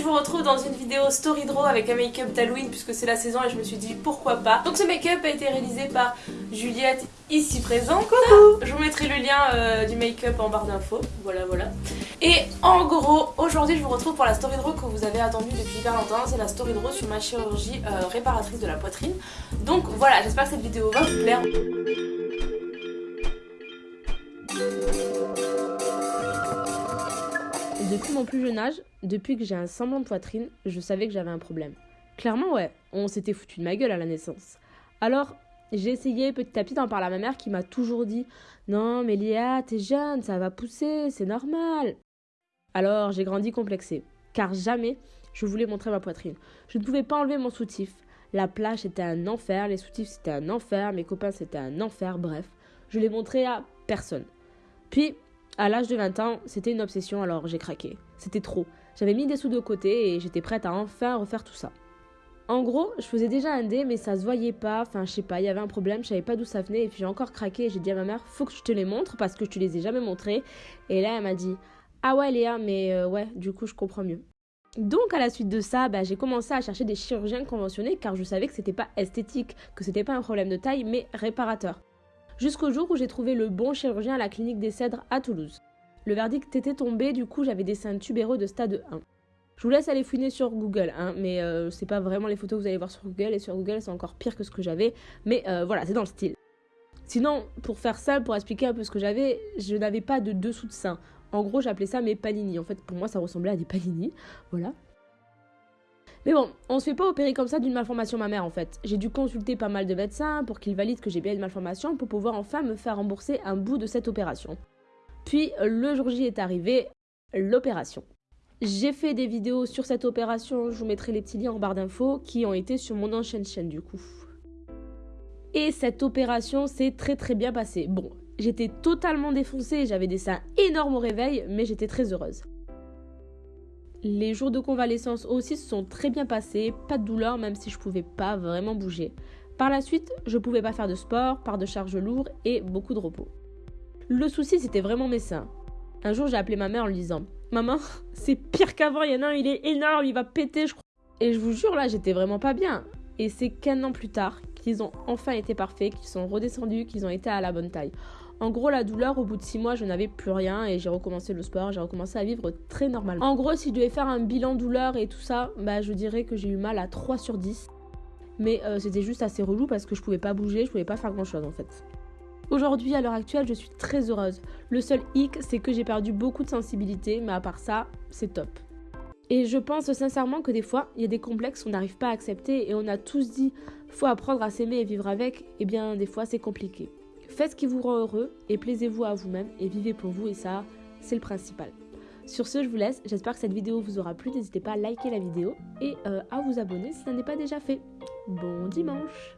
je vous retrouve dans une vidéo Story Draw avec un make-up d'Halloween puisque c'est la saison et je me suis dit pourquoi pas. Donc ce make-up a été réalisé par Juliette ici présente. Coucou Je vous mettrai le lien euh, du make-up en barre d'infos. Voilà, voilà. Et en gros, aujourd'hui je vous retrouve pour la Story Draw que vous avez attendu depuis hyper longtemps. C'est la Story Draw sur ma chirurgie euh, réparatrice de la poitrine. Donc voilà, j'espère que cette vidéo va vous plaire. Depuis mon plus jeune âge, depuis que j'ai un semblant de poitrine, je savais que j'avais un problème. Clairement, ouais, on s'était foutu de ma gueule à la naissance. Alors, j'ai essayé petit à petit d'en parler à ma mère qui m'a toujours dit Non, mais Léa, t'es jeune, ça va pousser, c'est normal. Alors, j'ai grandi complexée, car jamais je voulais montrer ma poitrine. Je ne pouvais pas enlever mon soutif. La plage c'était un enfer, les soutifs c'était un enfer, mes copains c'était un enfer, bref. Je l'ai montré à personne. Puis, à l'âge de 20 ans, c'était une obsession, alors j'ai craqué. C'était trop. J'avais mis des sous de côté et j'étais prête à enfin refaire tout ça. En gros, je faisais déjà un dé, mais ça se voyait pas. Enfin, je sais pas, il y avait un problème, je savais pas d'où ça venait. Et puis j'ai encore craqué et j'ai dit à ma mère, faut que je te les montre parce que je te les ai jamais montrés. Et là, elle m'a dit, ah ouais, Léa, mais euh, ouais, du coup, je comprends mieux. Donc à la suite de ça, bah, j'ai commencé à chercher des chirurgiens conventionnés car je savais que c'était pas esthétique, que c'était pas un problème de taille, mais réparateur jusqu'au jour où j'ai trouvé le bon chirurgien à la clinique des Cèdres à Toulouse. Le verdict était tombé, du coup j'avais des seins tubéreux de stade 1. Je vous laisse aller fouiner sur Google, hein, mais euh, c'est pas vraiment les photos que vous allez voir sur Google, et sur Google c'est encore pire que ce que j'avais, mais euh, voilà, c'est dans le style. Sinon, pour faire ça, pour expliquer un peu ce que j'avais, je n'avais pas de dessous de sein. En gros, j'appelais ça mes panini. En fait, pour moi, ça ressemblait à des panini. Voilà. Mais bon, on se fait pas opérer comme ça d'une malformation mammaire en fait. J'ai dû consulter pas mal de médecins pour qu'ils valident que j'ai bien une malformation pour pouvoir enfin me faire rembourser un bout de cette opération. Puis le jour J est arrivé, l'opération. J'ai fait des vidéos sur cette opération, je vous mettrai les petits liens en barre d'infos qui ont été sur mon ancienne chaîne du coup. Et cette opération s'est très très bien passée. Bon, j'étais totalement défoncée, j'avais des seins énormes au réveil, mais j'étais très heureuse. Les jours de convalescence aussi se sont très bien passés, pas de douleur même si je pouvais pas vraiment bouger. Par la suite, je pouvais pas faire de sport, par de charges lourdes et beaucoup de repos. Le souci c'était vraiment mes seins. Un jour j'ai appelé ma mère en lui disant Maman, c'est pire qu'avant, il y en a un, il est énorme, il va péter, je crois. Et je vous jure là, j'étais vraiment pas bien. Et c'est qu'un an plus tard qu'ils ont enfin été parfaits, qu'ils sont redescendus, qu'ils ont été à la bonne taille. En gros, la douleur, au bout de 6 mois, je n'avais plus rien et j'ai recommencé le sport, j'ai recommencé à vivre très normalement. En gros, si je devais faire un bilan douleur et tout ça, bah, je dirais que j'ai eu mal à 3 sur 10. Mais euh, c'était juste assez relou parce que je pouvais pas bouger, je pouvais pas faire grand chose en fait. Aujourd'hui, à l'heure actuelle, je suis très heureuse. Le seul hic, c'est que j'ai perdu beaucoup de sensibilité, mais à part ça, c'est top. Et je pense sincèrement que des fois, il y a des complexes qu'on n'arrive pas à accepter et on a tous dit faut apprendre à s'aimer et vivre avec. Eh bien, des fois, c'est compliqué. Faites ce qui vous rend heureux et plaisez-vous à vous-même et vivez pour vous et ça, c'est le principal. Sur ce, je vous laisse. J'espère que cette vidéo vous aura plu. N'hésitez pas à liker la vidéo et euh, à vous abonner si ça n'est pas déjà fait. Bon dimanche